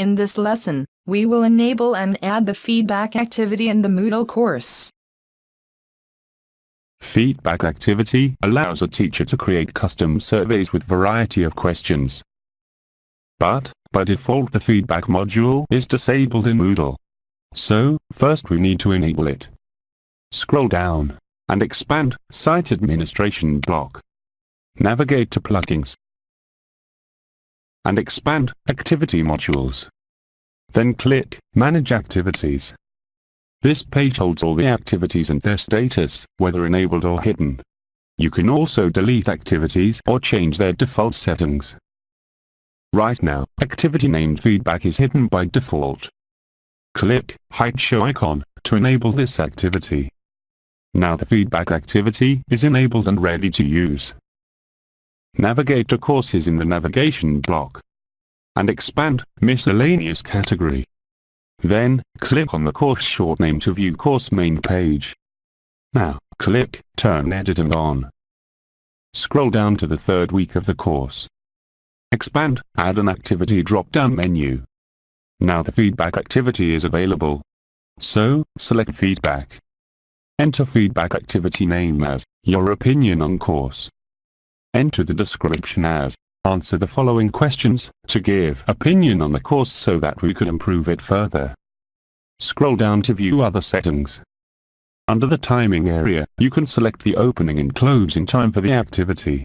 In this lesson, we will enable and add the feedback activity in the Moodle course. Feedback activity allows a teacher to create custom surveys with variety of questions. But, by default the feedback module is disabled in Moodle. So, first we need to enable it. Scroll down, and expand Site Administration block. Navigate to Plugins, and expand Activity Modules. Then click Manage Activities. This page holds all the activities and their status, whether enabled or hidden. You can also delete activities or change their default settings. Right now, activity named feedback is hidden by default. Click Hide Show icon to enable this activity. Now the feedback activity is enabled and ready to use. Navigate to Courses in the Navigation block. And expand Miscellaneous category. Then, click on the course short name to view course main page. Now, click Turn editing on. Scroll down to the third week of the course. Expand Add an Activity drop-down menu. Now the feedback activity is available. So, select Feedback. Enter feedback activity name as Your Opinion on Course. Enter the description as Answer the following questions to give opinion on the course so that we could improve it further. Scroll down to view other settings. Under the timing area, you can select the opening and closing time for the activity.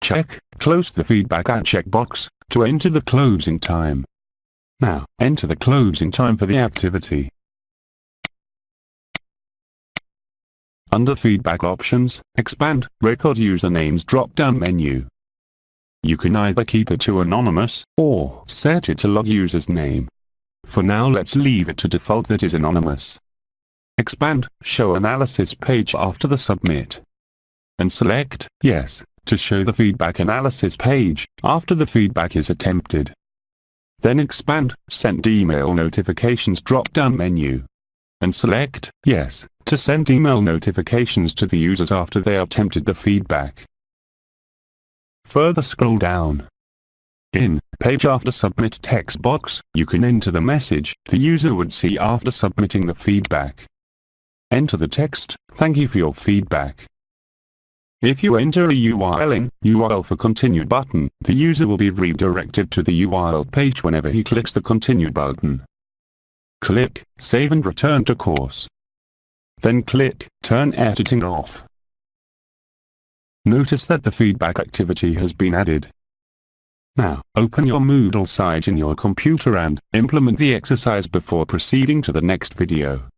Check Close the feedback at checkbox to enter the closing time. Now, enter the closing time for the activity. Under Feedback Options, expand Record Usernames drop-down menu. You can either keep it to anonymous, or set it to log user's name. For now let's leave it to default that is anonymous. Expand Show Analysis page after the Submit. And select Yes to show the feedback analysis page after the feedback is attempted. Then expand Send Email Notifications drop-down menu. And select Yes to send email notifications to the users after they attempted the feedback. Further scroll down. In Page After Submit text box, you can enter the message the user would see after submitting the feedback. Enter the text, thank you for your feedback. If you enter a URL in URL for Continue button, the user will be redirected to the URL page whenever he clicks the Continue button. Click Save and return to course. Then click Turn editing off. Notice that the feedback activity has been added. Now, open your Moodle site in your computer and implement the exercise before proceeding to the next video.